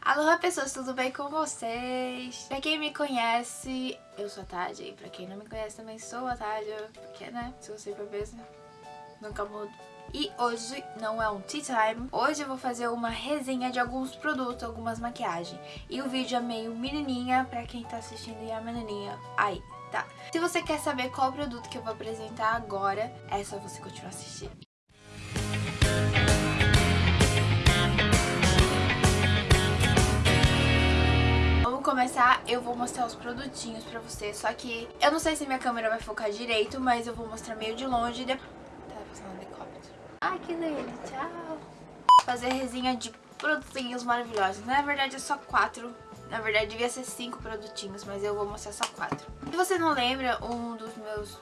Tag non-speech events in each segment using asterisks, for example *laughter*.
Alô pessoas, tudo bem com vocês? Pra quem me conhece, eu sou a Tadja. E pra quem não me conhece também sou a Tadja. Porque, né, se você for ver, nunca mudo. E hoje não é um tea time, hoje eu vou fazer uma resenha de alguns produtos, algumas maquiagens. E o vídeo é meio menininha, pra quem tá assistindo e é menininha aí, tá? Se você quer saber qual produto que eu vou apresentar agora, é só você continuar assistindo. Começar, eu vou mostrar os produtinhos pra você, só que eu não sei se minha câmera vai focar direito, mas eu vou mostrar meio de longe e depois... Tá passando um helicóptero. Ai, que lindo, tchau! Fazer resenha de produtinhos maravilhosos. Na verdade é só quatro na verdade, devia ser cinco produtinhos, mas eu vou mostrar só quatro. Se você não lembra, um dos meus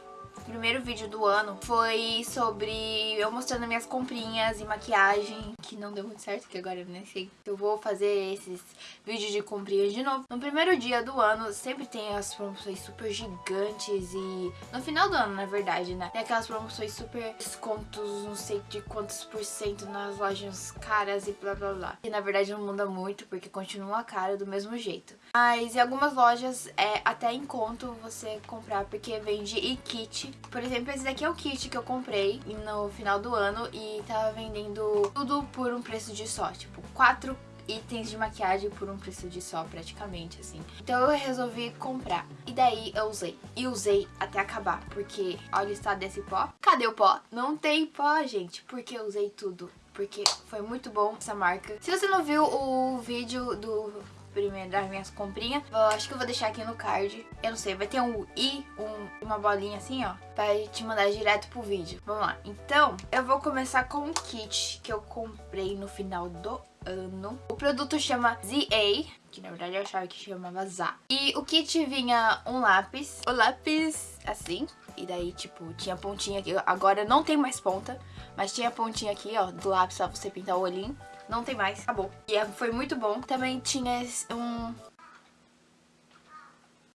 primeiro vídeo do ano foi sobre eu mostrando minhas comprinhas e maquiagem, que não deu muito certo, que agora eu nem sei. Eu vou fazer esses vídeos de comprinhas de novo. No primeiro dia do ano, sempre tem as promoções super gigantes e... No final do ano, na verdade, né? Tem aquelas promoções super descontos, não sei de quantos por cento nas lojas caras e blá blá blá. E na verdade não muda muito, porque continua caro do mesmo jeito. Mas em algumas lojas é até em conto você comprar, porque vende e kit por exemplo, esse daqui é o kit que eu comprei no final do ano e tava vendendo tudo por um preço de só, tipo, quatro itens de maquiagem por um preço de só, praticamente, assim. Então eu resolvi comprar. E daí eu usei. E usei até acabar, porque olha o estado desse pó. Cadê o pó? Não tem pó, gente, porque eu usei tudo. Porque foi muito bom essa marca. Se você não viu o vídeo do primeiro das minhas comprinhas. Eu acho que eu vou deixar aqui no card. Eu não sei, vai ter um i, um, uma bolinha assim, ó, pra te mandar direto pro vídeo. Vamos lá. Então, eu vou começar com um kit que eu comprei no final do ano. O produto chama ZA, que na verdade eu achava que chamava ZA. E o kit vinha um lápis, o lápis assim, e daí tipo tinha pontinha aqui, agora não tem mais ponta, mas tinha pontinha aqui ó, do lápis pra você pintar o olhinho. Não tem mais, acabou. E é, foi muito bom. Também tinha um...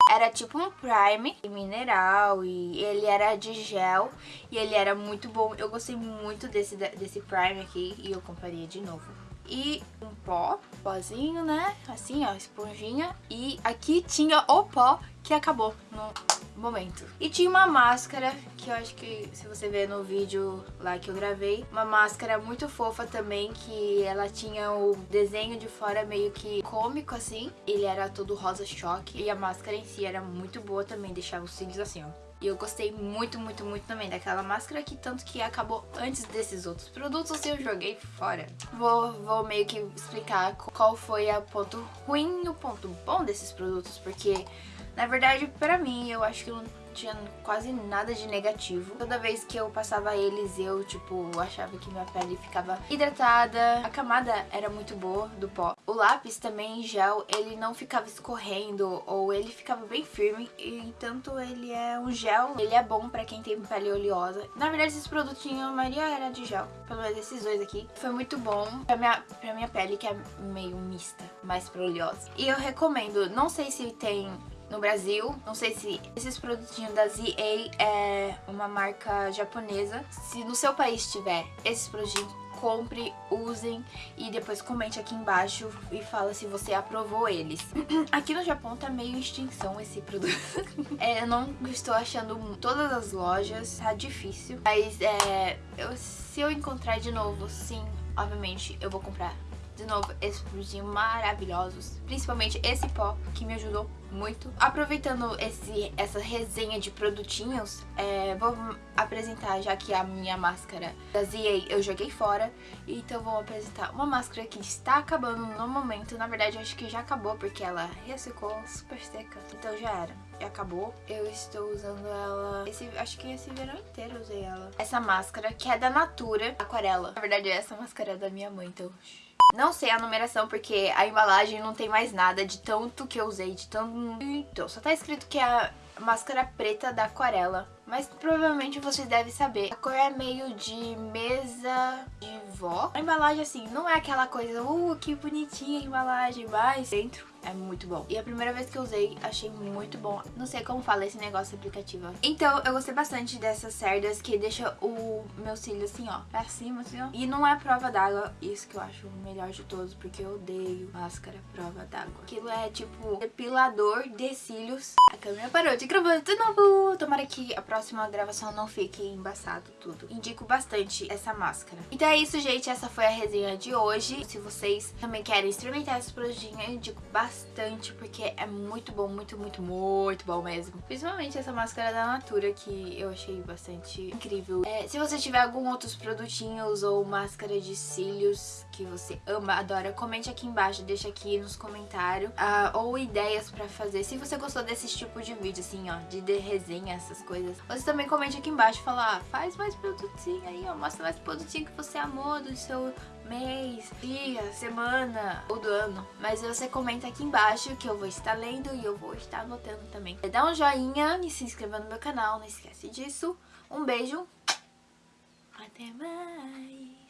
Era tipo um prime mineral e ele era de gel e ele era muito bom. Eu gostei muito desse, desse prime aqui e eu compraria de novo. E um pó, pozinho, né? Assim, ó, esponjinha. E aqui tinha o pó que acabou no momento. E tinha uma máscara, que eu acho que se você ver no vídeo lá que eu gravei, uma máscara muito fofa também, que ela tinha o desenho de fora meio que cômico assim. Ele era todo rosa choque e a máscara em si era muito boa também, deixava os cílios assim, ó. E eu gostei muito, muito, muito também daquela máscara aqui, tanto que acabou antes desses outros produtos e eu joguei fora. Vou, vou meio que explicar qual foi o ponto ruim e o ponto bom desses produtos, porque na verdade, pra mim, eu acho que não tinha quase nada de negativo. Toda vez que eu passava eles, eu, tipo, achava que minha pele ficava hidratada. A camada era muito boa do pó. O lápis também, em gel, ele não ficava escorrendo ou ele ficava bem firme. E tanto ele é um gel, ele é bom pra quem tem pele oleosa. Na verdade, esses produtinhos, a maioria era de gel. Pelo menos esses dois aqui. Foi muito bom pra minha, pra minha pele, que é meio mista, mais pra oleosa. E eu recomendo, não sei se tem no Brasil. Não sei se esses produtinhos da ZA é uma marca japonesa. Se no seu país tiver esses produtinhos, compre, usem e depois comente aqui embaixo e fala se você aprovou eles. *clears throat* Aqui no Japão tá meio extinção esse produto. *laughs* é, eu não estou achando todas as lojas, tá difícil. Mas é, eu, se eu encontrar de novo, sim, obviamente eu vou comprar de novo, esses produtinhos maravilhosos. Principalmente esse pó, que me ajudou muito. Aproveitando esse, essa resenha de produtinhos, é, vou apresentar, já que a minha máscara da ZA eu joguei fora, então vou apresentar uma máscara que está acabando no momento. Na verdade, acho que já acabou, porque ela ressecou super seca, então já era. Já acabou. Eu estou usando ela, esse, acho que esse verão inteiro eu usei ela. Essa máscara, que é da Natura, aquarela. Na verdade, essa máscara é da minha mãe, então... Não sei a numeração porque a embalagem não tem mais nada de tanto que eu usei, de tanto... Então, só tá escrito que é a máscara preta da aquarela. Mas provavelmente vocês devem saber. A cor é meio de mesa de vó. A embalagem, assim, não é aquela coisa, uh, que bonitinha a embalagem, mas dentro é muito bom. E a primeira vez que eu usei, achei muito bom. Não sei como fala esse negócio aplicativo. Então, eu gostei bastante dessas cerdas que deixa o meu cílio assim, ó, pra cima, assim, ó. E não é prova d'água, isso que eu acho o melhor de todos, porque eu odeio máscara prova d'água. Aquilo é tipo depilador de cílios. A câmera parou de gravar de novo. Tomara que a próxima gravação não fique embaçado tudo. Indico bastante essa máscara. Então é isso, gente. Essa foi a resenha de hoje. Se vocês também querem experimentar esse produtinho, eu indico bastante porque é muito bom, muito, muito, muito bom mesmo. Principalmente essa máscara da Natura, que eu achei bastante incrível. É, se você tiver algum outros produtinhos ou máscara de cílios que você ama, adora, comente aqui embaixo, deixa aqui nos comentários. Uh, ou ideias pra fazer. Se você gostou desse tipo de vídeo, assim, ó, de, de resenha, essas coisas, você também comente aqui embaixo e fala, ah, faz mais produtinho aí, ó, mostra mais produtinho que você amou do seu mês, dia, semana ou do ano. Mas você comenta aqui embaixo que eu vou estar lendo e eu vou estar anotando também. Dá um joinha e se inscreva no meu canal, não esquece disso. Um beijo, até mais!